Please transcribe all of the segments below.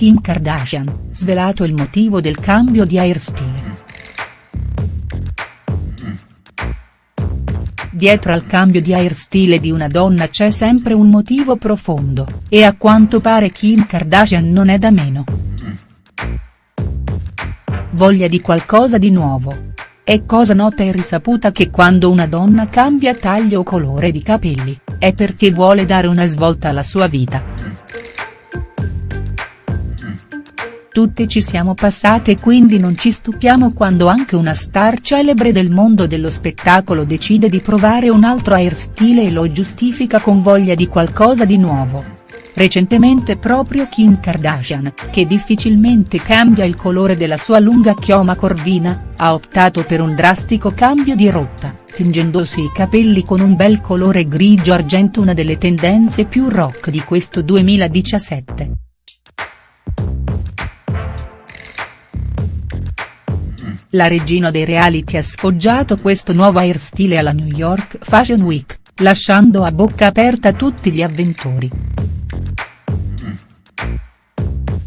Kim Kardashian, svelato il motivo del cambio di hairstyle. Dietro al cambio di hairstyle di una donna c'è sempre un motivo profondo, e a quanto pare Kim Kardashian non è da meno. Voglia di qualcosa di nuovo. È cosa nota e risaputa che quando una donna cambia taglio o colore di capelli, è perché vuole dare una svolta alla sua vita. Tutte ci siamo passate quindi non ci stupiamo quando anche una star celebre del mondo dello spettacolo decide di provare un altro hairstyle e lo giustifica con voglia di qualcosa di nuovo. Recentemente proprio Kim Kardashian, che difficilmente cambia il colore della sua lunga chioma corvina, ha optato per un drastico cambio di rotta, tingendosi i capelli con un bel colore grigio argento una delle tendenze più rock di questo 2017. La regina dei reality ha sfoggiato questo nuovo hairstyle alla New York Fashion Week, lasciando a bocca aperta tutti gli avventori.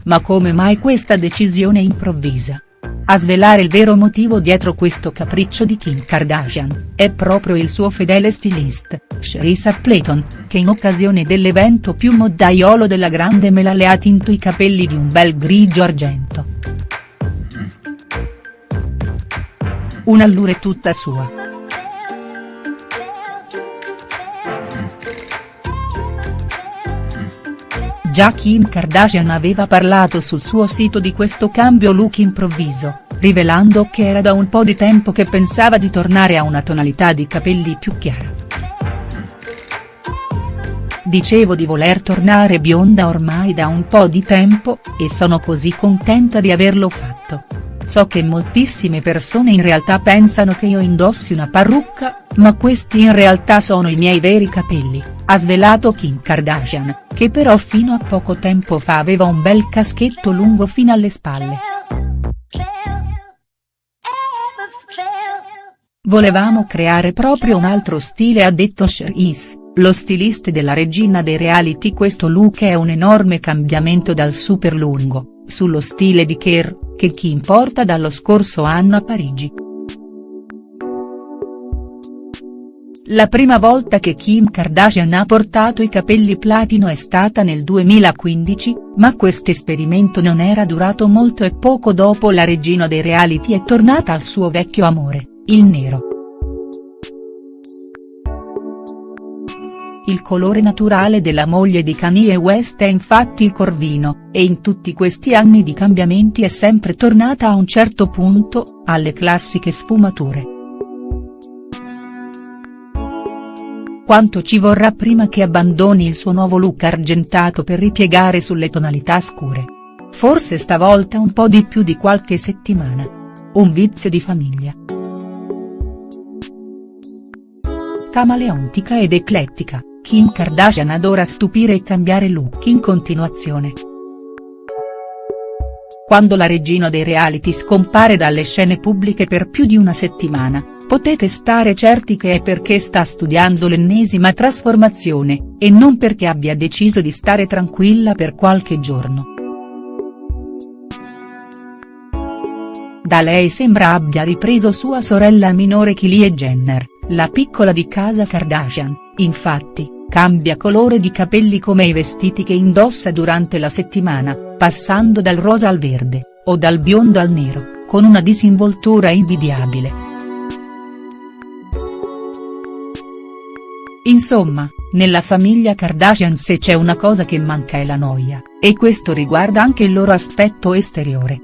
Ma come mai questa decisione improvvisa? A svelare il vero motivo dietro questo capriccio di Kim Kardashian, è proprio il suo fedele stylist, Sherissa Playton, che in occasione dell'evento più moddaiolo della grande mela le ha tinto i capelli di un bel grigio argento. Un'allure tutta sua. Già Kim Kardashian aveva parlato sul suo sito di questo cambio look improvviso, rivelando che era da un po' di tempo che pensava di tornare a una tonalità di capelli più chiara. Dicevo di voler tornare bionda ormai da un po' di tempo, e sono così contenta di averlo fatto. So che moltissime persone in realtà pensano che io indossi una parrucca, ma questi in realtà sono i miei veri capelli, ha svelato Kim Kardashian, che però fino a poco tempo fa aveva un bel caschetto lungo fino alle spalle. Volevamo creare proprio un altro stile ha detto Cherise, lo stilista della regina dei reality questo look è un enorme cambiamento dal super lungo, sullo stile di Kerr, che Kim porta dallo scorso anno a Parigi. La prima volta che Kim Kardashian ha portato i capelli platino è stata nel 2015, ma quest'esperimento non era durato molto e poco dopo la regina dei reality è tornata al suo vecchio amore, il nero. Il colore naturale della moglie di Kanye West è infatti il corvino, e in tutti questi anni di cambiamenti è sempre tornata a un certo punto, alle classiche sfumature. Quanto ci vorrà prima che abbandoni il suo nuovo look argentato per ripiegare sulle tonalità scure? Forse stavolta un po' di più di qualche settimana. Un vizio di famiglia. Camaleontica ed eclettica. Kim Kardashian adora stupire e cambiare look in continuazione. Quando la regina dei reality scompare dalle scene pubbliche per più di una settimana, potete stare certi che è perché sta studiando l'ennesima trasformazione, e non perché abbia deciso di stare tranquilla per qualche giorno. Da lei sembra abbia ripreso sua sorella minore Kylie Jenner, la piccola di casa Kardashian, infatti, cambia colore di capelli come i vestiti che indossa durante la settimana, passando dal rosa al verde, o dal biondo al nero, con una disinvoltura invidiabile. Insomma, nella famiglia Kardashian se c'è una cosa che manca è la noia, e questo riguarda anche il loro aspetto esteriore.